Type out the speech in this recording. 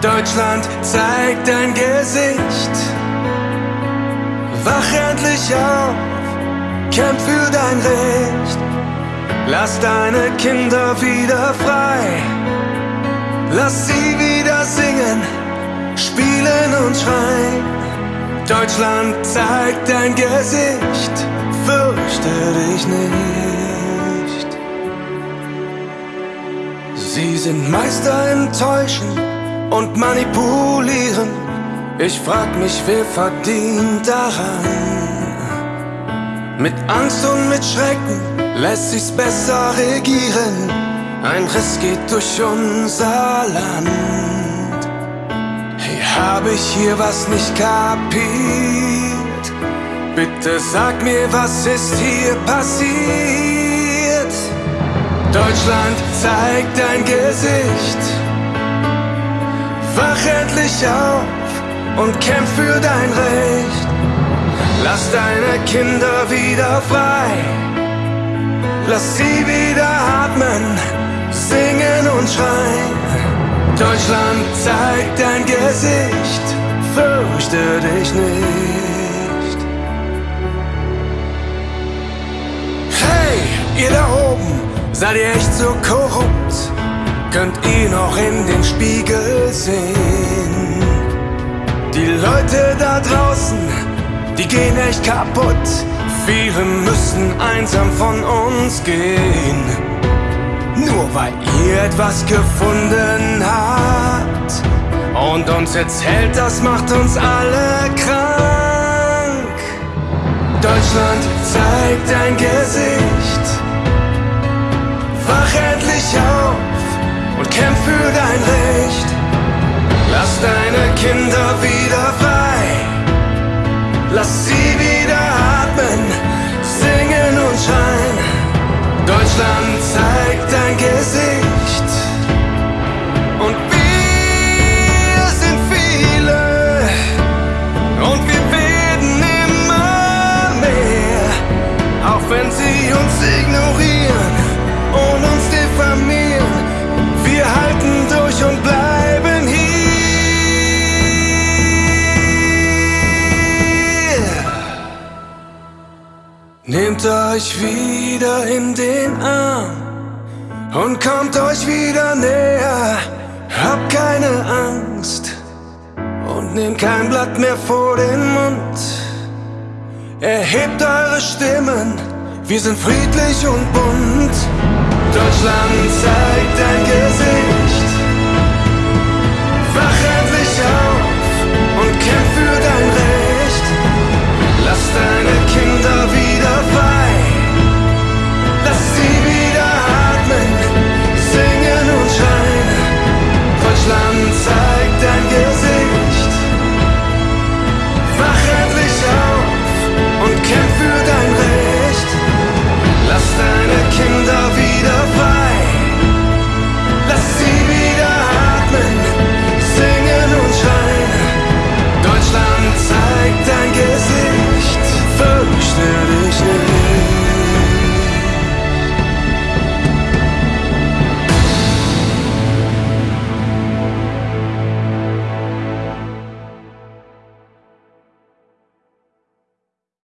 Deutschland, zeig dein Gesicht. Wach endlich auf, kämpf für dein Recht. Lass deine Kinder wieder frei. Lass sie wieder singen, spielen und schreien. Deutschland, zeig dein Gesicht, fürchte dich nicht. Sie sind Meister im Täuschen und Manipulieren. Ich frag mich, wer verdient daran? Mit Angst und mit Schrecken lässt sich's besser regieren. Ein Riss geht durch unser Land. Hey, hab ich hier was nicht kapiert? Bitte sag mir, was ist hier passiert? Deutschland, zeig dein Gesicht. Wach endlich auf und kämpf für dein Recht. Lass deine Kinder wieder frei. Lass sie wieder atmen, singen und schreien. Deutschland, zeig dein Gesicht, fürchte dich nicht. Hey, ihr da oben, seid ihr echt so korrupt? Könnt ihr noch in den Spiegel sehen? Die Leute da draußen, die gehen echt kaputt. Viele müssen einsam von uns gehen. Nur weil ihr etwas gefunden habt und uns erzählt, das macht uns alle krank. Deutschland, zeig dein Gesicht. Wach endlich auf kämpf für dein Recht. Lass deine Kinder wieder frei. Lass sie wieder atmen, singen und schreien. Deutschland zeigt dein Gesicht. Und wir sind viele. Und wir werden immer mehr. Auch wenn sie uns ignorieren Nehmt euch wieder in den Arm und kommt euch wieder näher. Habt keine Angst und nehmt kein Blatt mehr vor den Mund. Erhebt eure Stimmen, wir sind friedlich und bunt. Deutschland zeigt dein Gesicht.